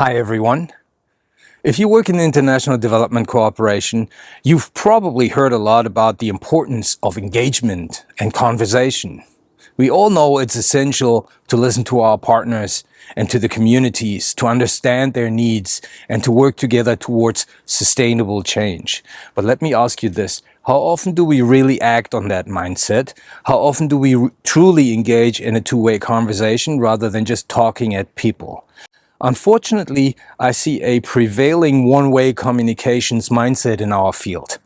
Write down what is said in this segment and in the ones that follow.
Hi everyone. If you work in international development cooperation, you've probably heard a lot about the importance of engagement and conversation. We all know it's essential to listen to our partners and to the communities, to understand their needs and to work together towards sustainable change. But let me ask you this, how often do we really act on that mindset? How often do we truly engage in a two-way conversation rather than just talking at people? Unfortunately, I see a prevailing one-way communications mindset in our field.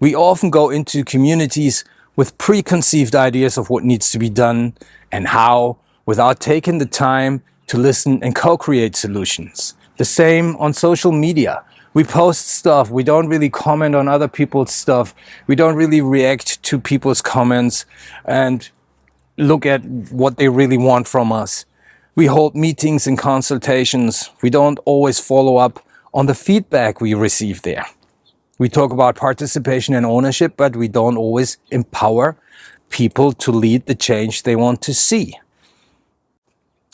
We often go into communities with preconceived ideas of what needs to be done and how, without taking the time to listen and co-create solutions. The same on social media. We post stuff, we don't really comment on other people's stuff, we don't really react to people's comments and look at what they really want from us. We hold meetings and consultations. We don't always follow up on the feedback we receive there. We talk about participation and ownership, but we don't always empower people to lead the change they want to see.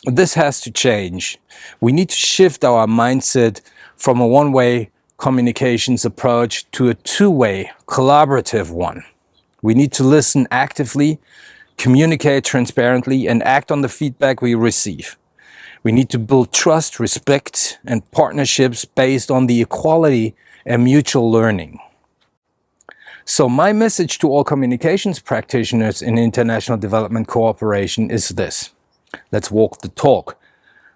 This has to change. We need to shift our mindset from a one-way communications approach to a two-way collaborative one. We need to listen actively communicate transparently and act on the feedback we receive. We need to build trust, respect and partnerships based on the equality and mutual learning. So my message to all communications practitioners in international development cooperation is this. Let's walk the talk.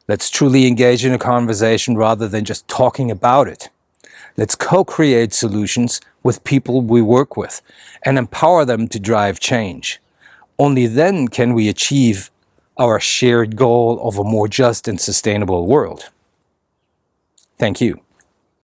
Let's truly engage in a conversation rather than just talking about it. Let's co-create solutions with people we work with and empower them to drive change. Only then can we achieve our shared goal of a more just and sustainable world. Thank you.